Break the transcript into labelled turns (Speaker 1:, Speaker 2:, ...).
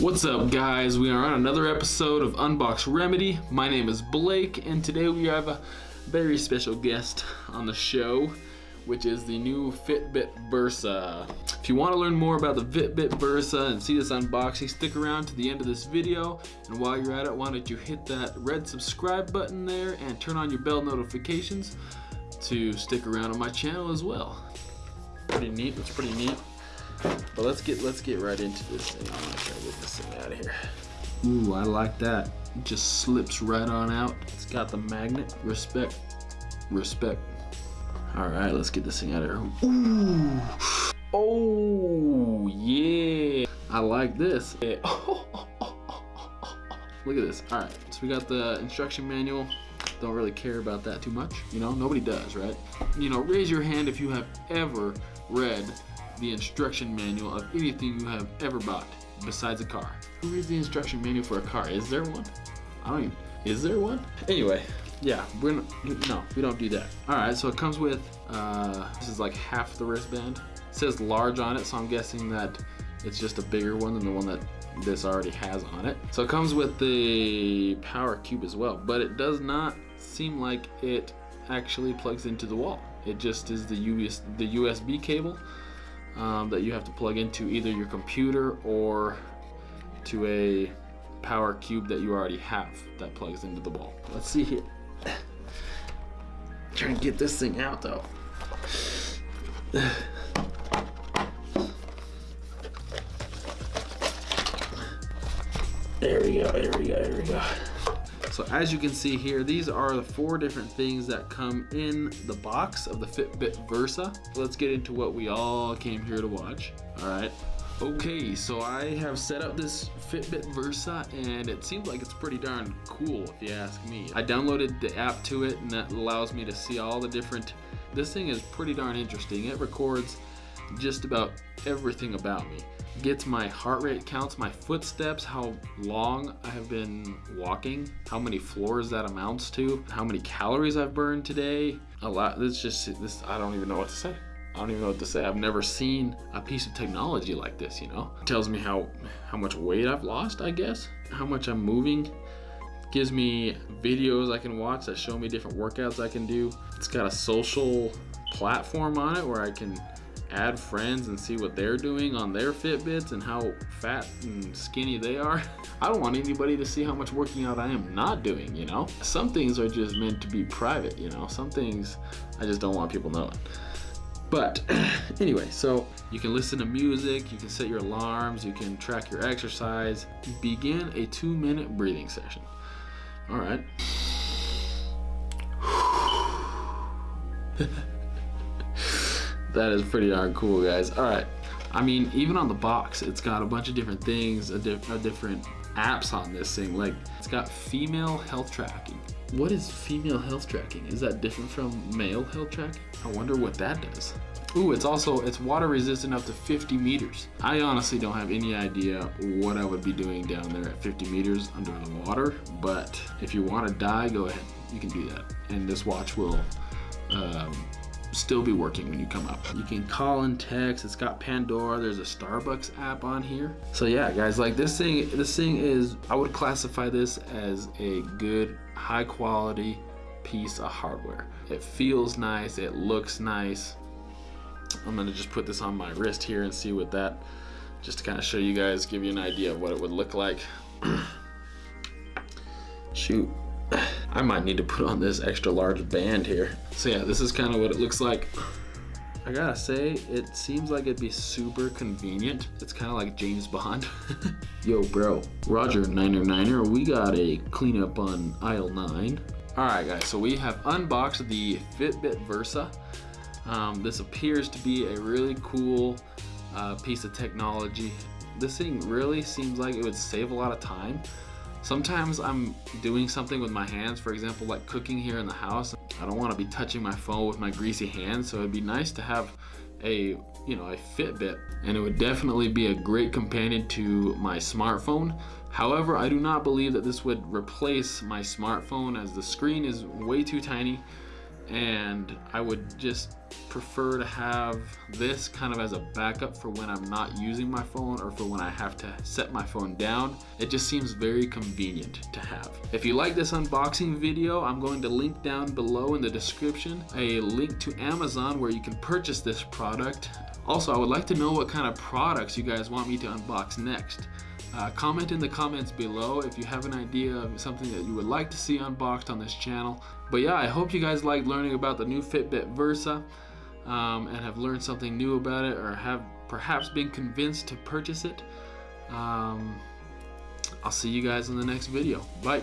Speaker 1: What's up guys? We are on another episode of Unbox Remedy. My name is Blake and today we have a very special guest on the show which is the new Fitbit Versa. If you want to learn more about the Fitbit Versa and see this unboxing, stick around to the end of this video. And while you're at it, why don't you hit that red subscribe button there and turn on your bell notifications to stick around on my channel as well. Pretty neat, it's pretty neat. But let's get let's get right into this thing. Oh, I'm gonna get this thing out of here. Ooh, I like that. It just slips right on out. It's got the magnet. Respect. Respect. All right, let's get this thing out of here. Ooh. Oh, yeah. I like this. Yeah. Look at this. All right, so we got the instruction manual. Don't really care about that too much. You know, nobody does, right? You know, raise your hand if you have ever read the instruction manual of anything you have ever bought besides a car. Who reads the instruction manual for a car? Is there one? I don't even, is there one? Anyway, yeah, we're not, no, we don't do that. All right, so it comes with, uh, this is like half the wristband. It says large on it, so I'm guessing that it's just a bigger one than the one that this already has on it. So it comes with the power cube as well, but it does not seem like it actually plugs into the wall. It just is the, US, the USB cable um, that you have to plug into either your computer or to a power cube that you already have that plugs into the wall. Let's see here. Trying to get this thing out though. There we go, there we go, there we go. So as you can see here, these are the four different things that come in the box of the Fitbit Versa. Let's get into what we all came here to watch. All right. Okay, so I have set up this Fitbit Versa and it seems like it's pretty darn cool if you ask me. I downloaded the app to it and that allows me to see all the different, this thing is pretty darn interesting. It records just about everything about me gets my heart rate counts my footsteps how long i have been walking how many floors that amounts to how many calories i've burned today a lot this just this i don't even know what to say I don't even know what to say. I've never seen a piece of technology like this, you know? It tells me how, how much weight I've lost, I guess. How much I'm moving. gives me videos I can watch that show me different workouts I can do. It's got a social platform on it where I can add friends and see what they're doing on their Fitbits and how fat and skinny they are. I don't want anybody to see how much working out I am not doing, you know? Some things are just meant to be private, you know? Some things I just don't want people knowing. But anyway, so you can listen to music, you can set your alarms, you can track your exercise. Begin a two minute breathing session. All right. that is pretty darn cool, guys. All right. I mean, even on the box, it's got a bunch of different things, a, a different apps on this thing. Like, it's got female health tracking. What is female health tracking? Is that different from male health tracking? I wonder what that does. Ooh, it's also, it's water resistant up to 50 meters. I honestly don't have any idea what I would be doing down there at 50 meters under the water, but if you want to die, go ahead. You can do that. And this watch will um, still be working when you come up. You can call and text, it's got Pandora, there's a Starbucks app on here. So yeah, guys, like this thing, this thing is, I would classify this as a good, high quality piece of hardware. It feels nice, it looks nice. I'm gonna just put this on my wrist here and see what that, just to kind of show you guys, give you an idea of what it would look like. Shoot. I might need to put on this extra large band here. So yeah, this is kind of what it looks like. I gotta say, it seems like it'd be super convenient. It's kind of like James Bond. Yo, bro. Roger, Niner Niner, we got a cleanup on aisle 9. Alright guys, so we have unboxed the Fitbit Versa. Um, this appears to be a really cool uh, piece of technology. This thing really seems like it would save a lot of time. Sometimes I'm doing something with my hands, for example, like cooking here in the house. I don't want to be touching my phone with my greasy hands, so it'd be nice to have a, you know, a Fitbit. And it would definitely be a great companion to my smartphone. However, I do not believe that this would replace my smartphone as the screen is way too tiny and I would just prefer to have this kind of as a backup for when I'm not using my phone or for when I have to set my phone down. It just seems very convenient to have. If you like this unboxing video, I'm going to link down below in the description a link to Amazon where you can purchase this product. Also, I would like to know what kind of products you guys want me to unbox next. Uh, comment in the comments below if you have an idea of something that you would like to see unboxed on this channel. But yeah, I hope you guys liked learning about the new Fitbit Versa um, and have learned something new about it or have perhaps been convinced to purchase it. Um, I'll see you guys in the next video. Bye.